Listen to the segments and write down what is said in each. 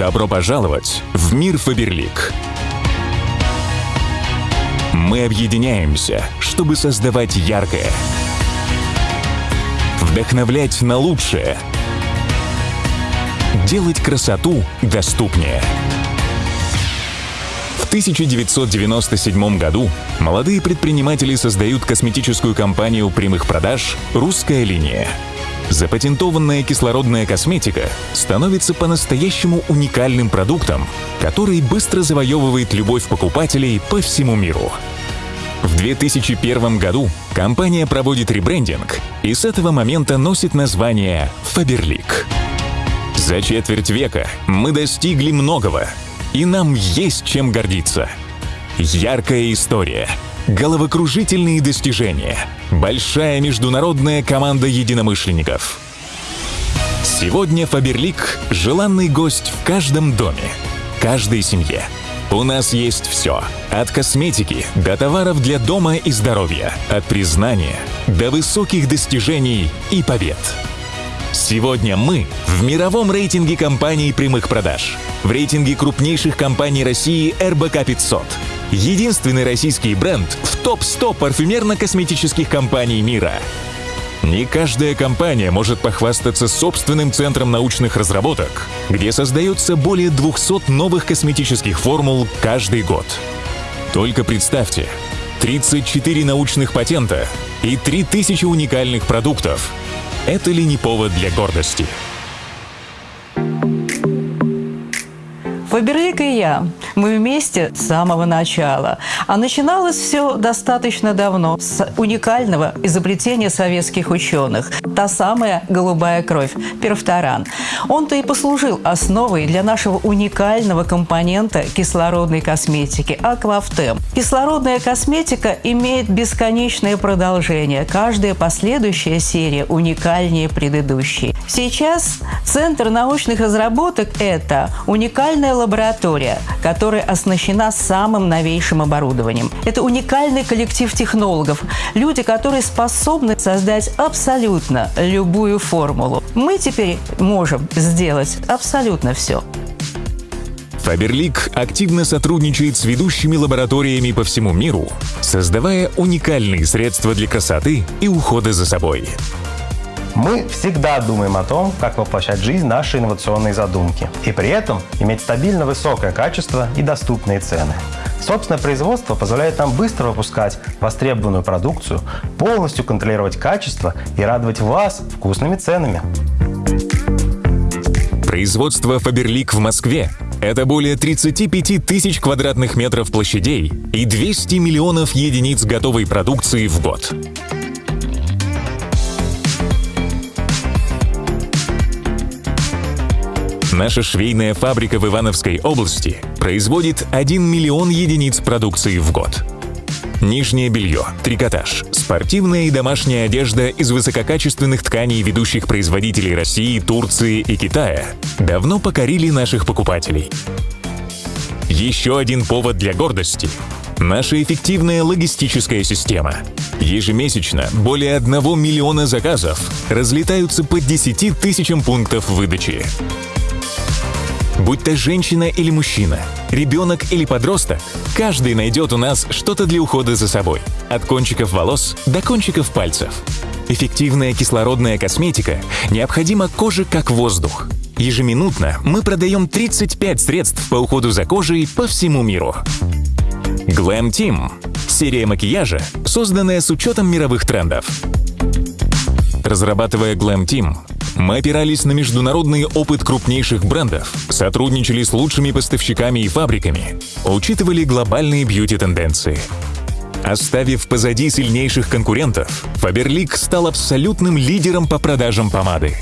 Добро пожаловать в мир Фаберлик. Мы объединяемся, чтобы создавать яркое, вдохновлять на лучшее, делать красоту доступнее. В 1997 году молодые предприниматели создают косметическую компанию прямых продаж «Русская линия». Запатентованная кислородная косметика становится по-настоящему уникальным продуктом, который быстро завоевывает любовь покупателей по всему миру. В 2001 году компания проводит ребрендинг и с этого момента носит название «Фаберлик». За четверть века мы достигли многого, и нам есть чем гордиться. Яркая история — головокружительные достижения, большая международная команда единомышленников. Сегодня Фаберлик – желанный гость в каждом доме, каждой семье. У нас есть все. От косметики до товаров для дома и здоровья, от признания до высоких достижений и побед. Сегодня мы в мировом рейтинге компаний прямых продаж, в рейтинге крупнейших компаний России РБК 500 – единственный российский бренд в топ-100 парфюмерно-косметических компаний мира. Не каждая компания может похвастаться собственным центром научных разработок, где создается более 200 новых косметических формул каждый год. Только представьте, 34 научных патента и 3000 уникальных продуктов. Это ли не повод для гордости? Фаберлик и я мы вместе с самого начала. А начиналось все достаточно давно, с уникального изобретения советских ученых. Та самая голубая кровь, перфторан. Он-то и послужил основой для нашего уникального компонента кислородной косметики – аквафтем. Кислородная косметика имеет бесконечное продолжение. Каждая последующая серия уникальнее предыдущей. Сейчас Центр научных разработок – это уникальная лаборатория, которая которая оснащена самым новейшим оборудованием. Это уникальный коллектив технологов, люди, которые способны создать абсолютно любую формулу. Мы теперь можем сделать абсолютно все. Фаберлик активно сотрудничает с ведущими лабораториями по всему миру, создавая уникальные средства для красоты и ухода за собой. Мы всегда думаем о том, как воплощать в жизнь наши инновационные задумки, и при этом иметь стабильно высокое качество и доступные цены. Собственное производство позволяет нам быстро выпускать востребованную продукцию, полностью контролировать качество и радовать вас вкусными ценами. Производство «Фаберлик» в Москве – это более 35 тысяч квадратных метров площадей и 200 миллионов единиц готовой продукции в год. Наша швейная фабрика в Ивановской области производит 1 миллион единиц продукции в год. Нижнее белье, трикотаж, спортивная и домашняя одежда из высококачественных тканей ведущих производителей России, Турции и Китая давно покорили наших покупателей. Еще один повод для гордости – наша эффективная логистическая система. Ежемесячно более 1 миллиона заказов разлетаются по 10 тысячам пунктов выдачи. Будь то женщина или мужчина, ребенок или подросток, каждый найдет у нас что-то для ухода за собой. От кончиков волос до кончиков пальцев. Эффективная кислородная косметика необходима коже как воздух. Ежеминутно мы продаем 35 средств по уходу за кожей по всему миру. Glam Team – серия макияжа, созданная с учетом мировых трендов. Разрабатывая Glam Team, мы опирались на международный опыт крупнейших брендов, сотрудничали с лучшими поставщиками и фабриками, учитывали глобальные бьюти-тенденции. Оставив позади сильнейших конкурентов, Faberlic стал абсолютным лидером по продажам помады.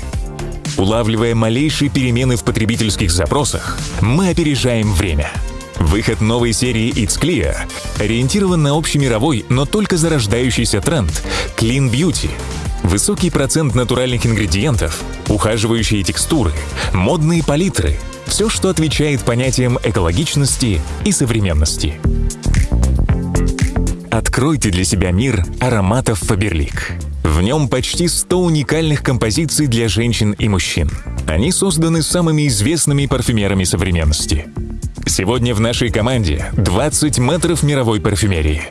Улавливая малейшие перемены в потребительских запросах, мы опережаем время. Выход новой серии It's Clear ориентирован на общемировой, но только зарождающийся тренд – Clean Beauty – Высокий процент натуральных ингредиентов, ухаживающие текстуры, модные палитры – все, что отвечает понятиям экологичности и современности. Откройте для себя мир ароматов Фаберлик. В нем почти 100 уникальных композиций для женщин и мужчин. Они созданы самыми известными парфюмерами современности. Сегодня в нашей команде 20 метров мировой парфюмерии.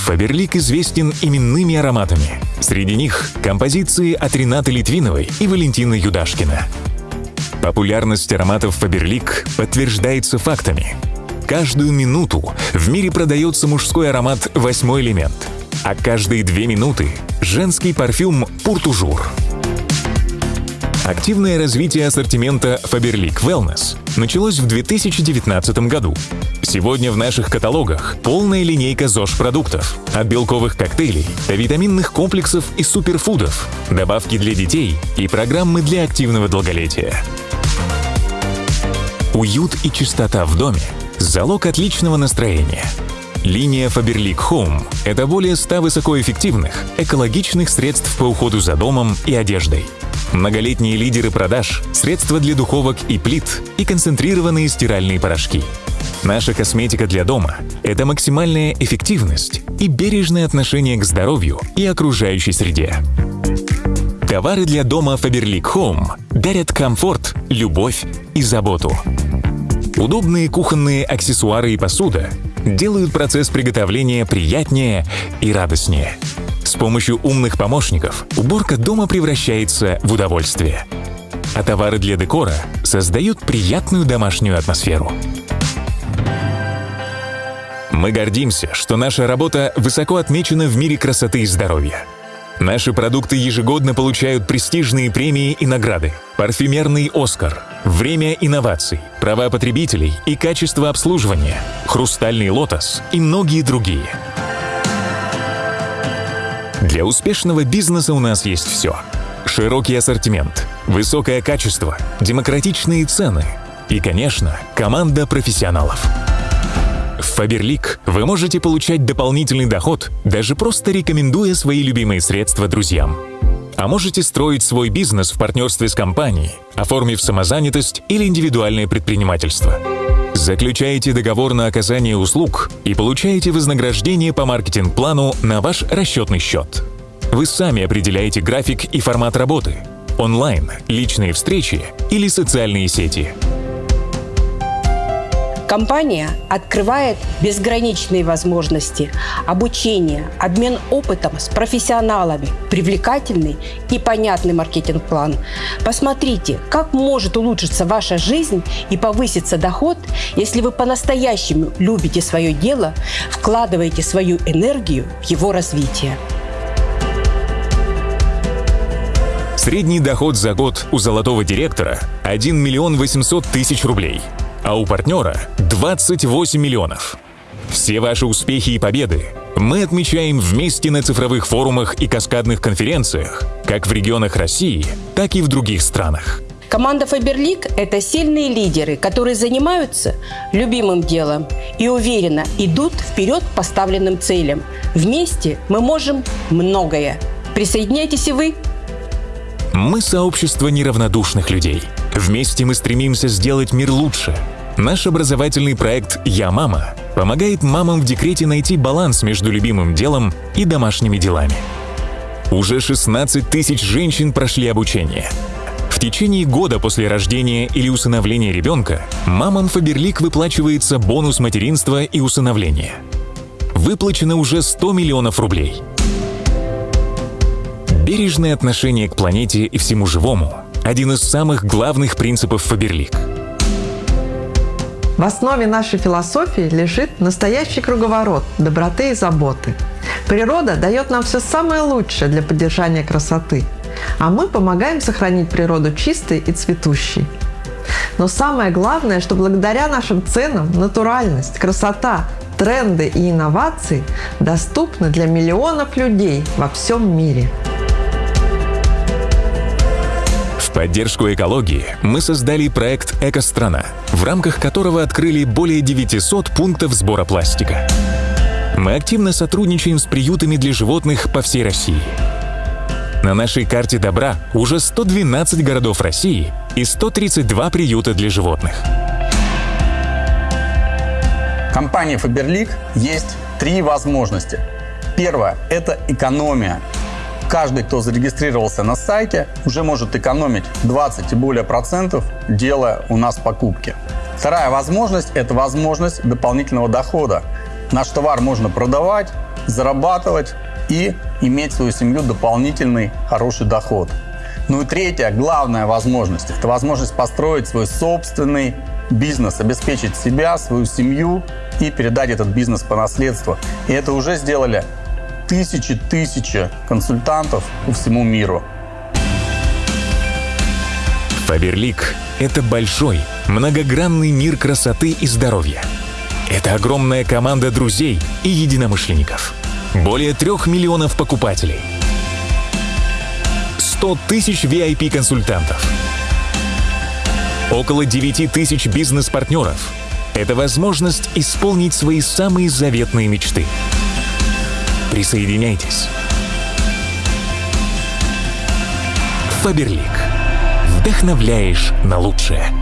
Фаберлик известен именными ароматами. Среди них композиции от Ренаты Литвиновой и Валентины Юдашкина. Популярность ароматов Фаберлик подтверждается фактами. Каждую минуту в мире продается мужской аромат «Восьмой элемент», а каждые две минуты – женский парфюм «Пуртужур». Активное развитие ассортимента Faberlic Wellness началось в 2019 году. Сегодня в наших каталогах полная линейка ЗОЖ-продуктов. От белковых коктейлей до витаминных комплексов и суперфудов, добавки для детей и программы для активного долголетия. Уют и чистота в доме – залог отличного настроения. Линия Faberlic Home – это более 100 высокоэффективных, экологичных средств по уходу за домом и одеждой. Многолетние лидеры продаж, средства для духовок и плит и концентрированные стиральные порошки. Наша косметика для дома – это максимальная эффективность и бережное отношение к здоровью и окружающей среде. Товары для дома Faberlic Home дарят комфорт, любовь и заботу. Удобные кухонные аксессуары и посуда делают процесс приготовления приятнее и радостнее. С помощью умных помощников уборка дома превращается в удовольствие. А товары для декора создают приятную домашнюю атмосферу. Мы гордимся, что наша работа высоко отмечена в мире красоты и здоровья. Наши продукты ежегодно получают престижные премии и награды. Парфюмерный «Оскар», время инноваций, права потребителей и качество обслуживания, хрустальный «Лотос» и многие другие. Для успешного бизнеса у нас есть все. Широкий ассортимент, высокое качество, демократичные цены и, конечно, команда профессионалов. В Фаберлик вы можете получать дополнительный доход, даже просто рекомендуя свои любимые средства друзьям. А можете строить свой бизнес в партнерстве с компанией, оформив самозанятость или индивидуальное предпринимательство. Заключаете договор на оказание услуг и получаете вознаграждение по маркетинг-плану на ваш расчетный счет. Вы сами определяете график и формат работы – онлайн, личные встречи или социальные сети – Компания открывает безграничные возможности обучения, обмен опытом с профессионалами, привлекательный и понятный маркетинг-план. Посмотрите, как может улучшиться ваша жизнь и повыситься доход, если вы по-настоящему любите свое дело, вкладываете свою энергию в его развитие. Средний доход за год у золотого директора – 1 миллион 800 тысяч рублей – а у партнера 28 миллионов. Все ваши успехи и победы мы отмечаем вместе на цифровых форумах и каскадных конференциях, как в регионах России, так и в других странах. Команда Фаберлик – это сильные лидеры, которые занимаются любимым делом и уверенно идут вперед к поставленным целям. Вместе мы можем многое. Присоединяйтесь и вы. Мы – сообщество неравнодушных людей – Вместе мы стремимся сделать мир лучше. Наш образовательный проект «Я мама» помогает мамам в декрете найти баланс между любимым делом и домашними делами. Уже 16 тысяч женщин прошли обучение. В течение года после рождения или усыновления ребенка мамам Фаберлик выплачивается бонус материнства и усыновления. Выплачено уже 100 миллионов рублей. Бережное отношение к планете и всему живому – один из самых главных принципов Фаберлик. В основе нашей философии лежит настоящий круговорот доброты и заботы. Природа дает нам все самое лучшее для поддержания красоты, а мы помогаем сохранить природу чистой и цветущей. Но самое главное, что благодаря нашим ценам натуральность, красота, тренды и инновации доступны для миллионов людей во всем мире – Поддержку экологии мы создали проект «Экострана», в рамках которого открыли более 900 пунктов сбора пластика. Мы активно сотрудничаем с приютами для животных по всей России. На нашей карте добра уже 112 городов России и 132 приюта для животных. Компания Faberlic есть три возможности. Первое – это экономия. Каждый, кто зарегистрировался на сайте, уже может экономить 20 и более процентов, делая у нас покупки. Вторая возможность – это возможность дополнительного дохода. Наш товар можно продавать, зарабатывать и иметь свою семью дополнительный хороший доход. Ну и третья, главная возможность – это возможность построить свой собственный бизнес, обеспечить себя, свою семью и передать этот бизнес по наследству. И это уже сделали тысячи-тысячи консультантов по всему миру. Фаберлик – это большой, многогранный мир красоты и здоровья. Это огромная команда друзей и единомышленников. Более трех миллионов покупателей. 100 тысяч VIP-консультантов. Около 9 тысяч бизнес-партнеров. Это возможность исполнить свои самые заветные мечты – Присоединяйтесь. Фаберлик. Вдохновляешь на лучшее.